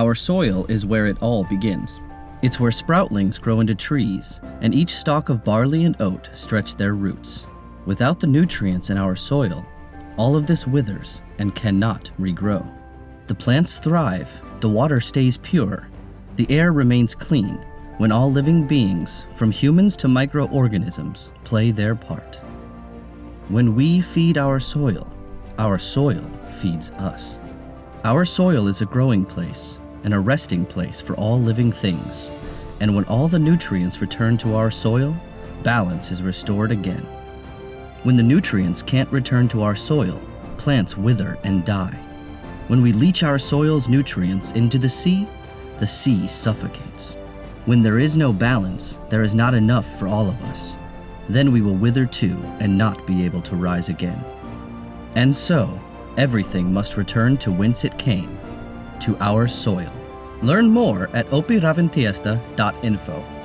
Our soil is where it all begins. It's where sproutlings grow into trees, and each stalk of barley and oat stretch their roots. Without the nutrients in our soil, all of this withers and cannot regrow. The plants thrive, the water stays pure, the air remains clean when all living beings, from humans to microorganisms, play their part. When we feed our soil, our soil feeds us. Our soil is a growing place and a resting place for all living things. And when all the nutrients return to our soil, balance is restored again. When the nutrients can't return to our soil, plants wither and die. When we leach our soil's nutrients into the sea, the sea suffocates. When there is no balance, there is not enough for all of us. Then we will wither too and not be able to rise again. And so, everything must return to whence it came, to our soil. Learn more at opiravinteista.info.